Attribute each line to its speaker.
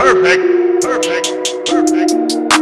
Speaker 1: Perfect, perfect, perfect.